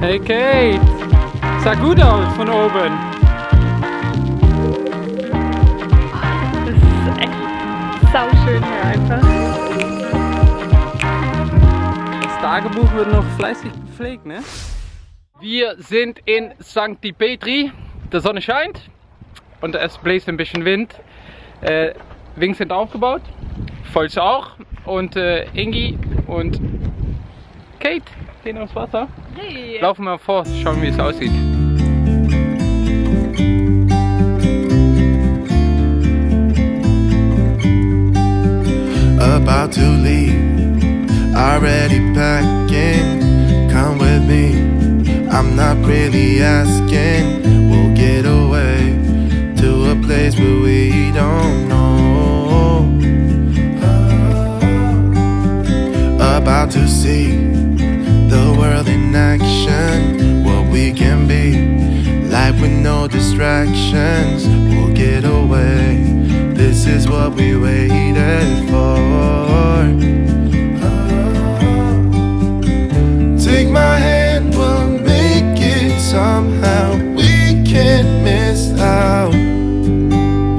Hey Kate, sah gut aus von oben. Das ist echt sauschön hier einfach. Das Tagebuch wird noch fleißig gepflegt, ne? Wir sind in St. Petri. Die Sonne scheint und es bläst ein bisschen Wind. Äh, Wings sind aufgebaut, Volz auch und äh, Ingi und Kate gehen aufs Wasser. Hey. Laufen wir vor, schauen wie es aussieht. about to leave. Already packing, come with me. I'm not really asking. We'll get away to a place where we don't know. Uh, about to see the world in action, what we can be. Life with no distractions, we'll get away. This is what we waited for. Oh. Take my hand, we'll make it somehow. We can't miss out.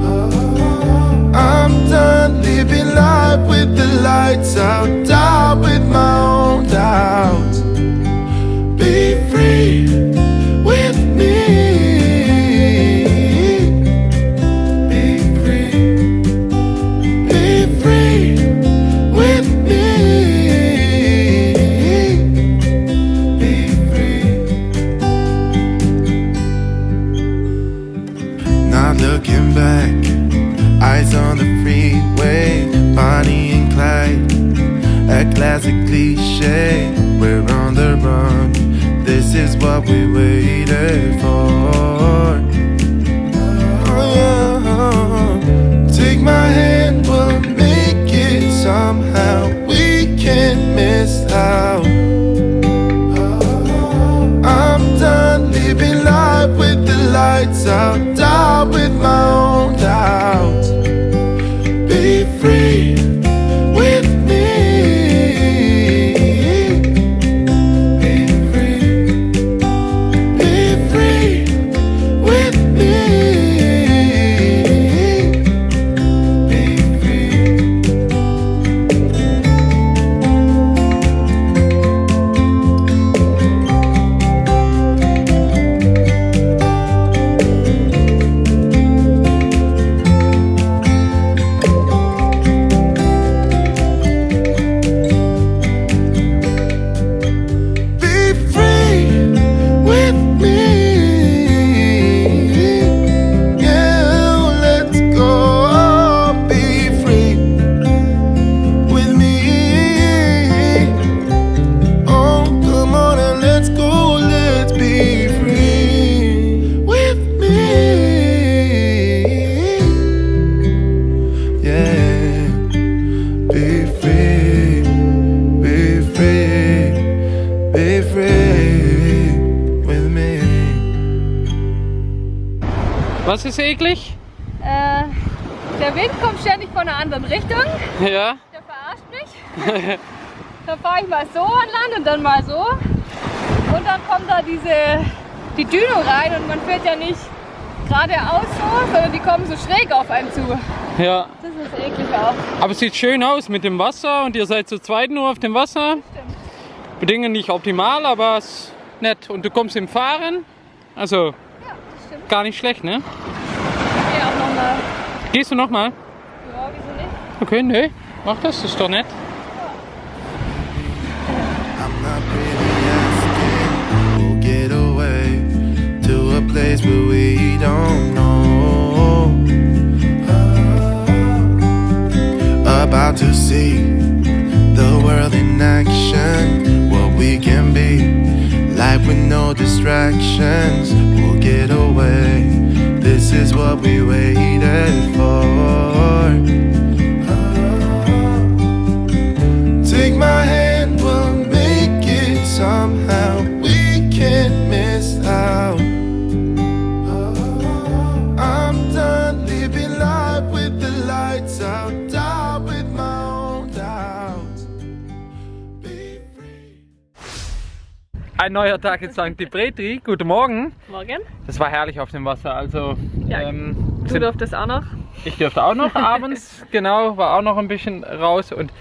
Oh. I'm done living life with the lights out, is what we waited for. Dann mal so. Und dann kommt da diese, die Düne rein und man fährt ja nicht geradeaus so, sondern die kommen so schräg auf einen zu. Ja. Das ist eklig auch. Aber es sieht schön aus mit dem Wasser und ihr seid zu zweit nur auf dem Wasser. Stimmt. Bedingungen nicht optimal, aber es ist nett. Und du kommst im Fahren. Also Ja, gar nicht schlecht, ne? Ich gehe auch nochmal. Gehst du nochmal? Ja, wieso nicht? Okay, nee. Mach das, das ist doch nett. Place where we don't know. Uh, about to see the world in action, what we can be. Life with no distractions, we'll get away. This is what we waited ein neuer Tag in St. Petri. Guten Morgen. Morgen. Das war herrlich auf dem Wasser. Also Ja, ähm, Du sind- durftest auch noch. ich durfte auch noch abends, genau, war auch noch ein bisschen raus und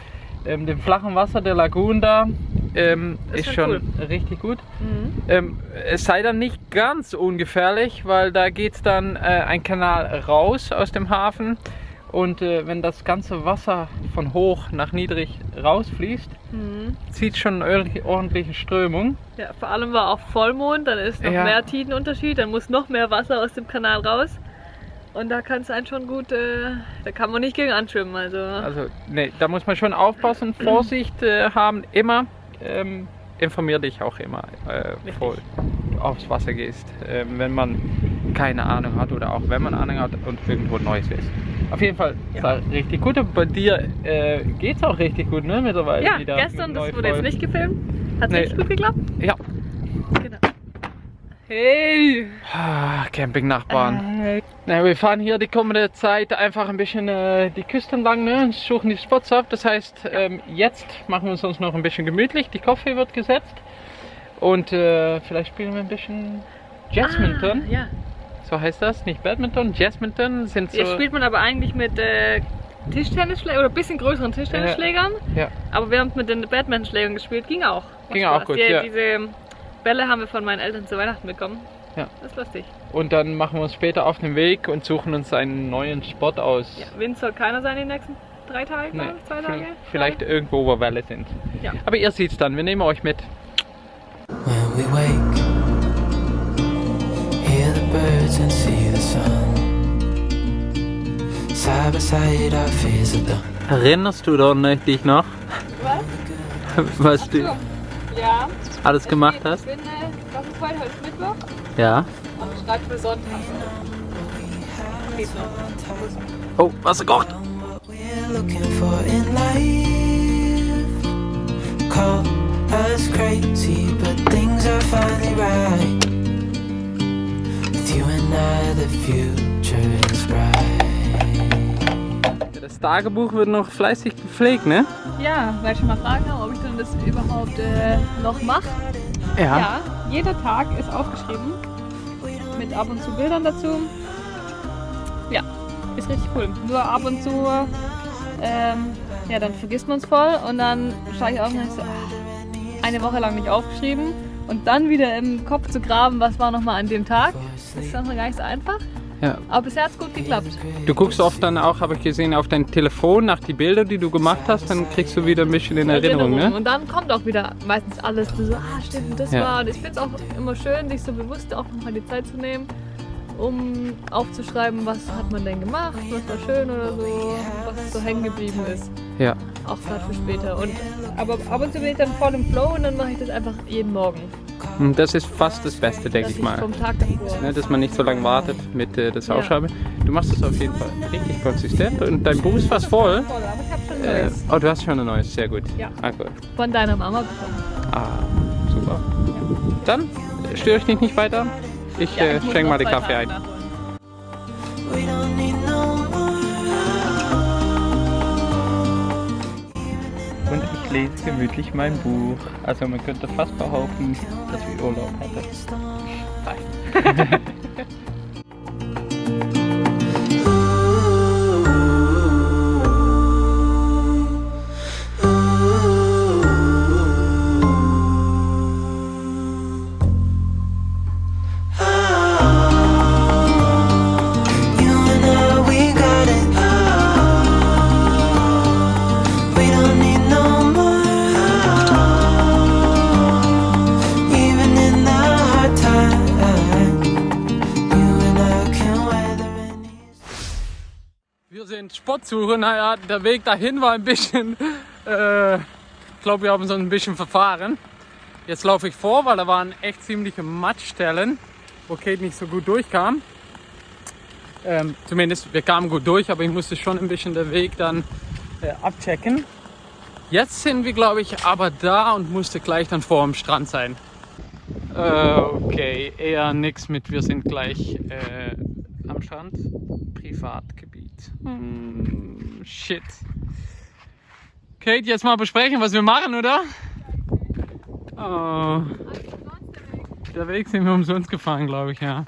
ähm, dem flachen Wasser der Lagoon da ähm, ist ist schon schon richtig gut. Mhm. Ähm, es sei dann nicht ganz ungefährlich, weil da geht dann äh, ein Kanal raus aus dem Hafen und äh, wenn das ganze Wasser von hoch nach niedrig rausfließt, Mhm. zieht schon eine ordentliche Strömung. Ja, vor allem war auch Vollmond, dann ist noch Ja. mehr Tidenunterschied, dann muss noch mehr Wasser aus dem Kanal raus. Und da kann es einen schon gut, äh, da kann man nicht gegen anschwimmen. Also, Also, nee, da muss man schon aufpassen, Vorsicht äh, haben, immer. Ähm, informier dich auch immer, äh, bevor du aufs Wasser gehst, ähm, wenn man keine Ahnung hat oder auch wenn man Ahnung hat und irgendwo Neues ist. Auf jeden Fall Ja. war richtig gut. Und bei dir äh, geht es auch richtig gut, ne? Mittlerweile ja, wieder. gestern, das wurde jetzt nicht gefilmt. Hat Nee. richtig gut geklappt? Ja. Genau. Hey! Ah, Campingnachbarn. Äh, Na, wir fahren hier die kommende Zeit einfach ein bisschen äh, die Küste entlang, ne? und suchen die Spots ab. Das heißt, ähm, jetzt machen wir es uns noch ein bisschen gemütlich. Die Kaffee wird gesetzt und äh, vielleicht spielen wir ein bisschen Jazzminton. Ah, ja. So heißt das, nicht Badminton, Jazzminton sind so. Jetzt spielt man aber eigentlich mit äh, Tischtennisschlägern oder ein bisschen größeren Tischtennisschlägern. ja. Aber wir haben mit den Batman-Schlägern gespielt, ging auch. Macht Ging auch gut, Die, ja. Diese Bälle haben wir von meinen Eltern zu Weihnachten bekommen. Ja. Das ist lustig. Und dann machen wir uns später auf den Weg und suchen uns einen neuen Spot aus. Ja, Wind soll keiner sein die nächsten drei Tage, Nee, zwei Tage. vielleicht irgendwo, wo Welle sind. Ja. Aber ihr seht's dann, wir nehmen euch mit. When we wake, birds and see the sun. Side by side, our fears are done. Erinnerst du dich noch, Was? was du Ja. alles gemacht Ich hast? bin, äh, was ist heute? Heute ist Mittwoch Ja. und ich schreibe für Sonntag. Geht noch. Oh, was gekocht? Call us crazy, but things are finally right. Das Tagebuch wird noch fleißig gepflegt, ne? Ja, weil ich schon mal fragen habe, ob ich denn das überhaupt äh, noch mache. Ja, jeder Tag ist aufgeschrieben. Mit ab und zu Bildern dazu. Ja, ist richtig cool. Nur ab und zu, ähm, ja, dann vergisst man es voll und dann schaue ich auf und denke so, ah, eine Woche lang nicht aufgeschrieben und dann wieder im Kopf zu graben, was war nochmal an dem Tag. Das ist dann gar nicht so einfach. Ja. Aber bisher hat es gut geklappt. Du guckst oft dann auch, habe ich gesehen, auf dein Telefon nach die Bilder, die du gemacht hast, dann kriegst du wieder ein bisschen in Erinnerung, ne? Und dann kommt auch wieder meistens alles so, ah stimmt, das Ja. war. Und ich finde es auch immer schön, sich so bewusst auch nochmal die Zeit zu nehmen, um aufzuschreiben, was hat man denn gemacht, was war schön oder so, was so hängen geblieben ist. Ja. Auch gerade für später. Und, aber ab und zu bin ich dann voll im Flow und dann mache ich das einfach jeden Morgen. Und das ist fast das Beste, denke ich mal. vom Tag davor. Ne, dass man nicht so lange wartet mit äh, Ja. Ausschreiben. Du machst das auf jeden Fall richtig konsistent und dein Buch ist fast voll. Voll, aber ich habe schon Äh, Neues oh, du hast schon ein neues, sehr gut. Ja. Ah, gut. von deiner Mama bekommen. Ah, super. Dann äh, störe ich dich nicht weiter. Ich Ja, äh, ich muss schenke mal den Kaffee ein. Und ich lese gemütlich mein Buch. Also man könnte fast behaupten, dass ich Urlaub hatte. Nein. sind Sportsuche. Naja, der Weg dahin war ein bisschen. Äh, ich glaube, wir haben uns ein bisschen verfahren. Jetzt laufe ich vor, weil da waren echt ziemliche Matschstellen, wo Kate nicht so gut durchkam. Ähm, zumindest, wir kamen gut durch, aber ich musste schon ein bisschen den Weg dann äh, abchecken. Jetzt sind wir, glaube ich, aber da und musste gleich dann vor dem Strand sein. Äh, okay, eher nix mit, wir sind gleich äh, am Strand. Privatgebiet. Hm, shit. Kate, jetzt mal besprechen, was wir machen, oder? Oh. Der Weg sind wir umsonst gefahren, glaube ich, ja.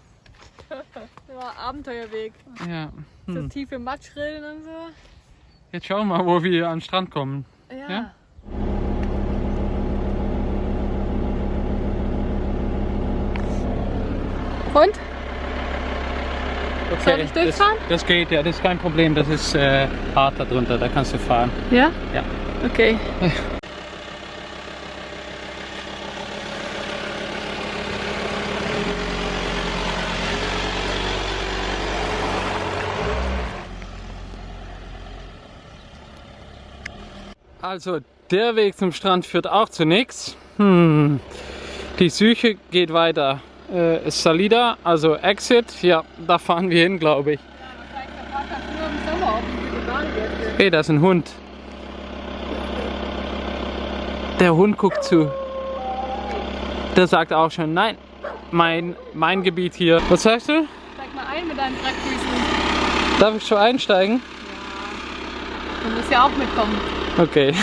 Ja, Abenteuerweg. Ja. So Hm. tiefe Matschrillen und so. Jetzt schauen wir mal, wo wir an den Strand kommen. Ja. Ja? Und? Okay, Soll ich durchfahren? Das, das geht, ja, das ist kein Problem. Das ist äh, hart da drunter, da kannst du fahren. Ja? Ja. Okay. Also, der Weg zum Strand führt auch zu nichts. Hm. Die Suche geht weiter. Äh, Salida, also Exit, ja, da fahren wir hin, glaube ich. Hey, da ist ein Hund. Der Hund guckt zu. Der sagt auch schon, nein, mein, mein Gebiet hier. Was sagst du? Steig mal ein mit deinen Dreckfüßen. Darf ich schon einsteigen? Du musst ja auch mitkommen. Okay,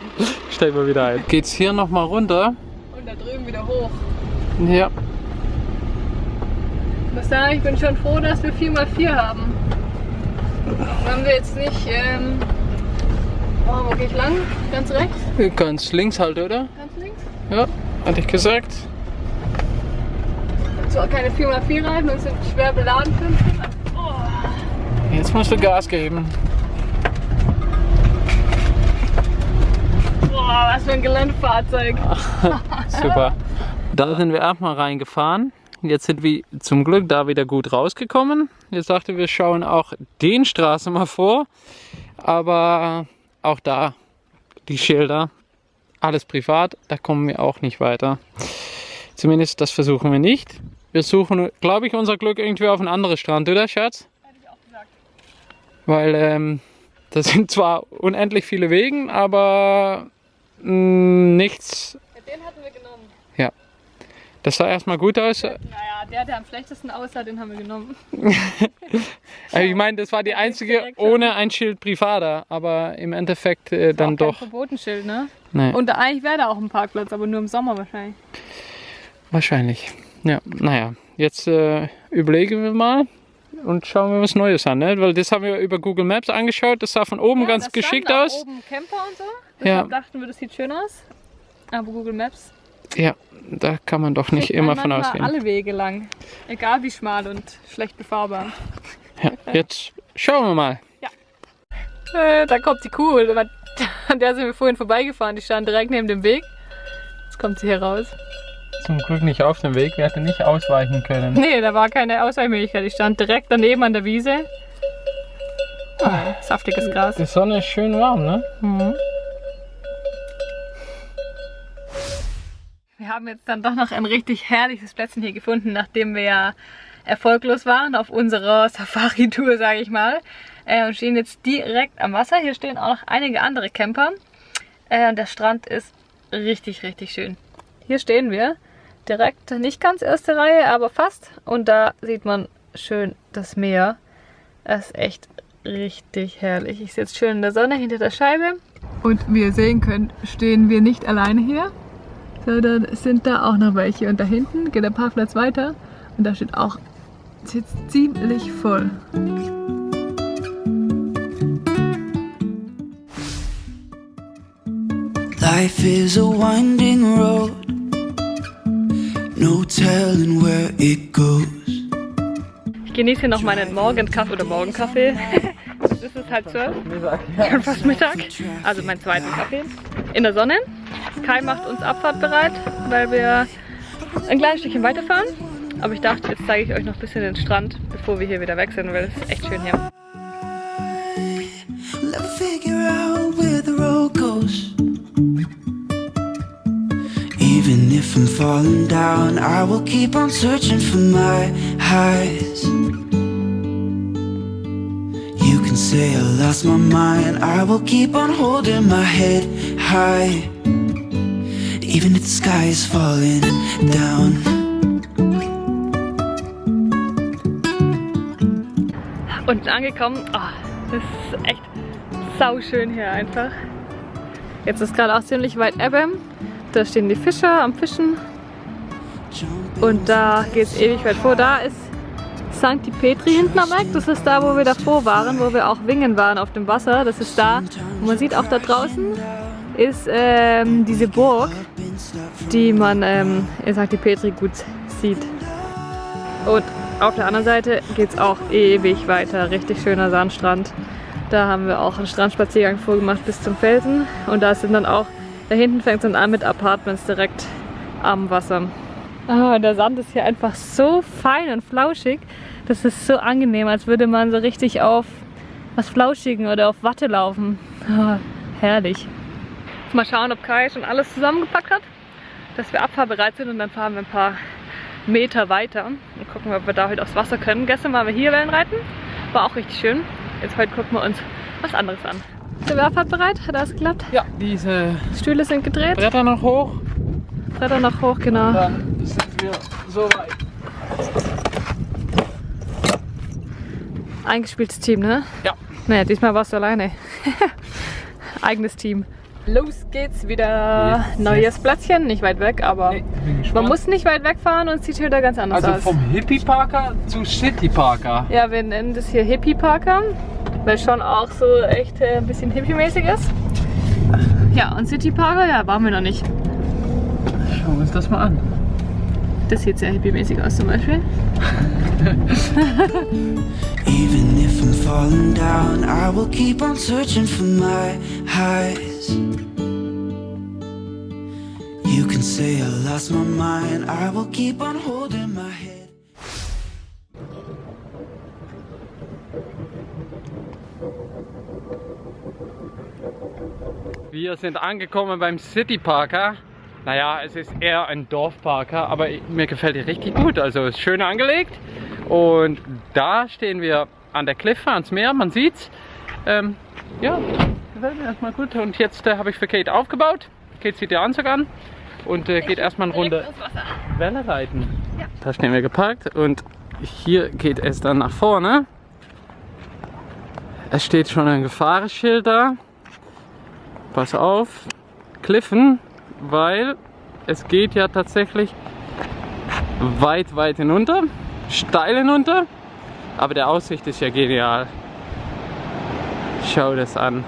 steig mal wieder ein. Geht's hier nochmal runter? Und da drüben wieder hoch. Ja. Ich muss sagen, ich bin schon froh, dass wir 4x4 haben. Haben wir jetzt nicht. Ähm, oh, wo geh ich lang? Ganz rechts? Ganz links halt, oder? Ganz links? Ja, hatte ich gesagt. So, keine 4x4 Reifen und sind schwer beladen uns. Jetzt musst du Gas geben. Boah, was für ein Geländefahrzeug. Super. Da sind wir erstmal reingefahren. Jetzt sind wir zum Glück da wieder gut rausgekommen. Jetzt dachte wir schauen auch den Straße mal vor. Aber auch da die Schilder, alles privat, da kommen wir auch nicht weiter. Zumindest das versuchen wir nicht. Wir suchen, glaube ich, unser Glück irgendwie auf einen anderen Strand, oder Schatz? Hätte ich auch gesagt. Weil ähm, das sind zwar unendlich viele Wegen, aber mh, nichts. Ja, den hatten wir genommen. Das sah erstmal gut aus. Naja, der, der am schlechtesten aussah, den haben wir genommen. Also ich meine, das war die einzige ohne ein Schild Privada, aber im Endeffekt äh, dann Auch kein doch. Verbotenschild, ne? Nee, Und eigentlich wäre da auch ein Parkplatz, aber nur im Sommer wahrscheinlich. wahrscheinlich. Ja, naja, jetzt äh, überlegen wir mal und schauen wir was Neues an, ne? Weil das haben wir über Google Maps angeschaut. Das sah von oben Ja, ganz geschickt aus. oben Camper und so. Ja. Deshalb dachten wir, das sieht schön aus. Aber Google Maps Ja, da kann man doch nicht immer man von ausgehen. alle Wege lang. Egal wie schmal und schlecht befahrbar. Ja, jetzt schauen wir mal. Äh, da kommt die Kuh. An der sind wir vorhin vorbeigefahren. Die stand direkt neben dem Weg. Jetzt kommt sie hier raus. Zum Glück nicht auf dem Weg, wir hätten nicht ausweichen können. Nee, da war keine Ausweichmöglichkeit. Die stand direkt daneben an der Wiese. Oh, saftiges Gras. Die Sonne ist schön warm, ne? Mhm. Wir haben jetzt dann doch noch ein richtig herrliches Plätzchen hier gefunden, nachdem wir ja erfolglos waren auf unserer Safari-Tour, sage ich mal. Äh, und stehen jetzt direkt am Wasser. Hier stehen auch noch einige andere Camper. Äh, und der Strand ist richtig, richtig schön. Hier stehen wir. Direkt, nicht ganz erste Reihe, aber fast. Und da sieht man schön das Meer. Das ist echt richtig herrlich. Ich sitze schön in der Sonne hinter der Scheibe. Und wie ihr sehen könnt, stehen wir nicht alleine hier, sondern es sind da auch noch welche. Und da hinten geht der Parkplatz weiter und da steht auch sitzt ziemlich voll. Life is a winding road, no telling where it goes. Ich genieße hier noch meinen Morgenkaffee oder Morgenkaffee. Das ist es halt zwölf. Fast Mittag. Also meinen zweiten Kaffee. In der Sonne. Kai macht uns abfahrtbereit, weil wir ein kleines Stückchen weiterfahren. Aber ich dachte, jetzt zeige ich euch noch ein bisschen den Strand, bevor wir hier wieder weg sind, weil es ist echt schön hier. Even if I'm falling down, I will keep on searching for my highs. You can say I lost my mind, I will keep on holding my head high. Even if the sky is falling down. Unten angekommen, oh, das ist echt sauschön hier einfach. Jetzt ist gerade auch ziemlich weit Ebbe. Da stehen die Fischer am Fischen. Und da geht es ewig weit vor. Da ist St. Petri hinten am Eck. Das ist da, wo wir davor waren, wo wir auch wingen waren auf dem Wasser. Das ist da. Und man sieht auch da draußen ist ähm, diese Burg, die man ähm, in St. Petri gut sieht. Und auf der anderen Seite geht es auch ewig weiter. Richtig schöner Sandstrand. Da haben wir auch einen Strandspaziergang vorgemacht bis zum Felsen. Und da sind dann auch, da hinten fängt es dann an mit Apartments direkt am Wasser. Ah, der Sand ist hier einfach so fein und flauschig. Das ist so angenehm, als würde man so richtig auf was Flauschigen oder auf Watte laufen. Ah, herrlich. Mal schauen, ob Kai schon alles zusammengepackt hat, dass wir abfahrbereit sind und dann fahren wir ein paar Meter weiter und gucken, ob wir da heute aufs Wasser können. Gestern waren wir hier Wellenreiten, war auch richtig schön. Jetzt heute gucken wir uns was anderes an. Ist der Werfahrt bereit? Hat alles geklappt? Ja, diese Stühle sind gedreht. Bretter noch hoch. Bretter noch hoch, genau. Dann sind wir so weit. Eingespieltes Team, ne? Ja. Naja, diesmal warst du alleine. Eigenes Team. Los geht's wieder. Yes, Neues yes. Plätzchen, nicht weit weg, aber Nee, man muss nicht weit wegfahren und es sieht hier da ganz anders also aus. vom Hippie Parker zu City Parker. Ja, wir nennen das hier Hippie Parker, weil schon auch so echt äh, ein bisschen hippie-mäßig ist. Ja, und City Parker, ja, waren wir noch nicht. Schauen wir uns das mal an. Das sieht sehr hippie-mäßig aus zum Beispiel. Even if I'm falling down, I will keep on searching for my highs. You can say I lost my mind, I will keep on holding my head. Wir sind angekommen beim City Parker. Naja, es ist eher ein Dorfparker, aber mir gefällt die richtig gut. Also ist schön angelegt. Und da stehen wir an der Kliffe, ans Meer, man sieht's. Ähm, ja, gefällt mir erstmal gut. Und jetzt äh, habe ich für Kate aufgebaut. Kate zieht den Anzug an und äh, geht erstmal eine Runde Welle reiten. Da stehen wir geparkt und hier geht es dann nach vorne. Es steht schon ein Gefahrenschild da. Pass auf, Kliffen, weil es geht ja tatsächlich weit, weit hinunter, steil hinunter, aber der Aussicht ist ja genial. Schau das an.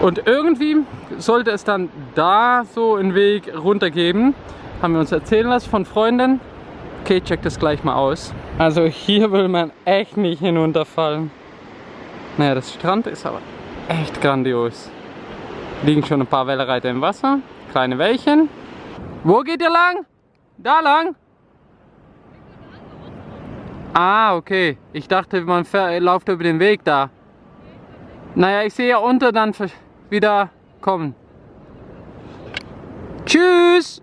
Und irgendwie sollte es dann da so einen Weg runter geben, haben wir uns erzählen lassen von Freunden. Okay, check das gleich mal aus. Also hier will man echt nicht hinunterfallen. Naja, das Strand ist aber echt grandios. Liegen schon ein paar Wellereiter im Wasser. Kleine Wellchen. Wo geht ihr lang? Da lang? Ah, okay. Ich dachte, man läuft über den Weg da. Naja, ich sehe ja unter dann wieder kommen. Tschüss!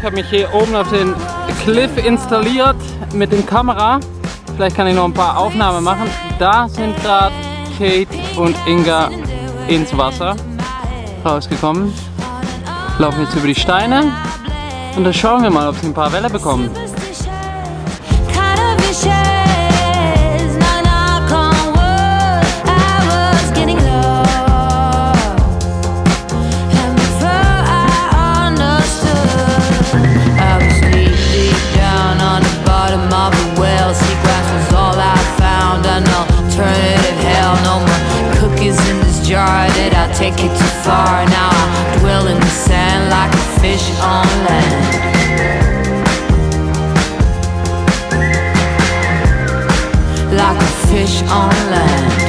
Ich habe mich hier oben auf den Cliff installiert mit dem Kamera. Vielleicht kann ich noch ein paar Aufnahmen machen. Da sind gerade Kate und Inga ins Wasser rausgekommen. Laufen jetzt über die Steine und dann schauen wir mal, ob sie ein paar Welle bekommen. Take it too far? Now I dwell in the sand like a fish on land. like a fish on land.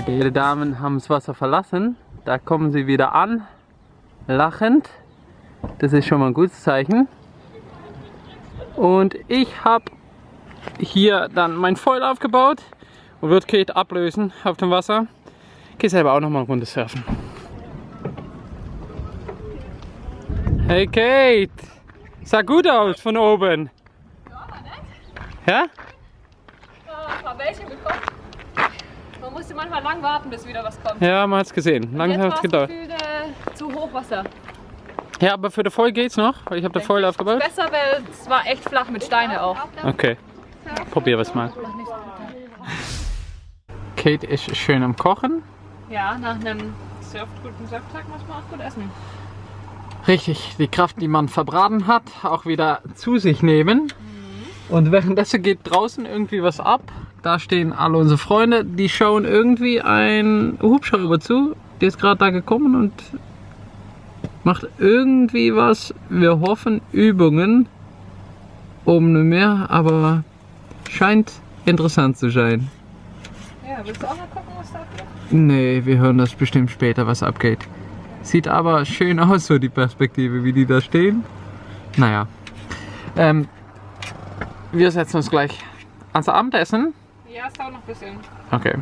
Die beiden Damen haben das Wasser verlassen. Da kommen sie wieder an, lachend. Das ist schon mal ein gutes Zeichen. Und ich habe hier dann mein Foil aufgebaut und wird Kate ablösen auf dem Wasser. Geh selber auch noch mal eine Runde surfen. Hey Kate! Sah gut aus von oben. Ja? ein paar welche bekommen. Man musste manchmal lang warten, bis wieder was kommt. Ja, man hat's gesehen. Lange Jetzt hat es es gedauert. gefühlt äh, zu Hochwasser. Ja, aber für den Foil geht's noch, weil ich habe den Foil aufgebaut. Besser, weil es war echt flach mit Steine auch. Okay, probier was mal. Kate ist schön am Kochen. Ja, nach einem Surf guten Surftag muss man auch gut essen. Richtig, die Kraft, die man verbraten hat, auch wieder zu sich nehmen. Und währenddessen geht draußen irgendwie was ab. Da stehen alle unsere Freunde, die schauen irgendwie ein Hubschrauber zu. Der ist gerade da gekommen und macht irgendwie was. Wir hoffen Übungen oben im Meer, aber scheint interessant zu sein. Ja, willst du auch mal gucken, was da abgeht? Nee, wir hören das bestimmt später, was abgeht. Sieht aber schön aus, so die Perspektive, wie die da stehen. Naja. Ähm, wir setzen uns gleich ans Abendessen. Ja, es dauert noch ein bisschen. Okay.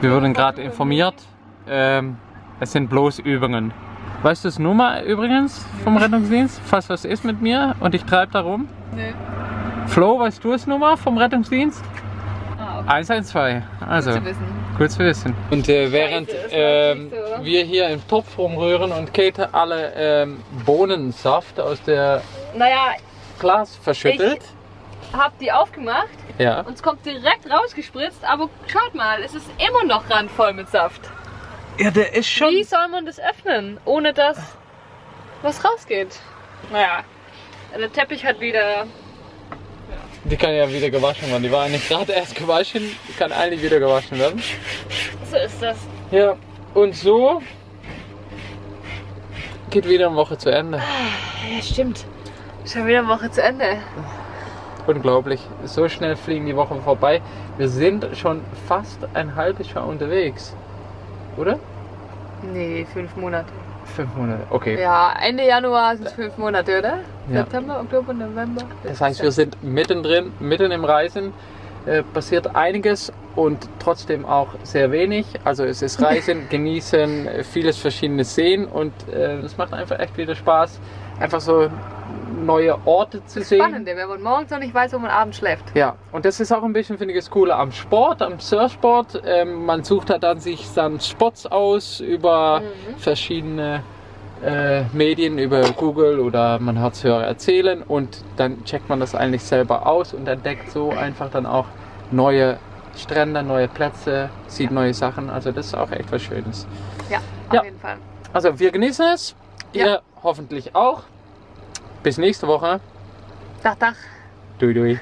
Wir wurden gerade informiert, ähm, es sind bloß Übungen. Weißt du das Nummer übrigens vom Rettungsdienst, falls was ist mit mir und ich treibe da rum? Nee. Flo, weißt du das Nummer vom Rettungsdienst? Ah, okay. 112. Also. Zu wissen. Gut zu wissen. Und äh, während ähm, nicht so. wir hier im Topf rumrühren und Kate alle ähm, Bohnensaft aus der Naja, Glas verschüttelt. Hab die aufgemacht ja. und es kommt direkt rausgespritzt, aber schaut mal, es ist immer noch randvoll mit Saft. ja, der ist schon. Wie soll man das öffnen, ohne dass was rausgeht? Naja, der Teppich hat wieder. Die kann ja wieder gewaschen werden. Die war eigentlich gerade erst gewaschen, die kann eigentlich wieder gewaschen werden. So ist das. Ja, und so geht wieder eine Woche zu Ende. Ja, stimmt. Schon wieder eine Woche zu Ende. Unglaublich. So schnell fliegen die Wochen vorbei. Wir sind schon fast ein halbes Jahr unterwegs. Oder? Nee, fünf Monate. Fünf Monate. Okay. Ja, Ende Januar sind es fünf Monate, oder? Ja. September, Oktober, November. Das heißt, wir sind mittendrin, mitten im Reisen. Äh, passiert einiges und trotzdem auch sehr wenig. Also es ist Reisen, genießen, äh, vieles verschiedenes sehen und äh, es macht einfach echt wieder Spaß, einfach so neue Orte zu sehen. Spannende, wenn man morgens noch nicht weiß, wo man abends schläft. Ja, und das ist auch ein bisschen, finde ich, das Coole am Sport, am Surfsport. Ähm, man sucht halt dann sich dann Spots aus über verschiedene äh, Medien, über Google oder man hat es höher erzählen und dann checkt man das eigentlich selber aus und entdeckt so einfach dann auch neue Strände, neue Plätze, sieht neue Sachen. Also das ist auch echt was Schönes. Ja, auf Ja. jeden Fall. Also wir genießen es, ihr Ja. Hoffentlich auch. Bis nächste Woche. Dach, Dach. Dui dui.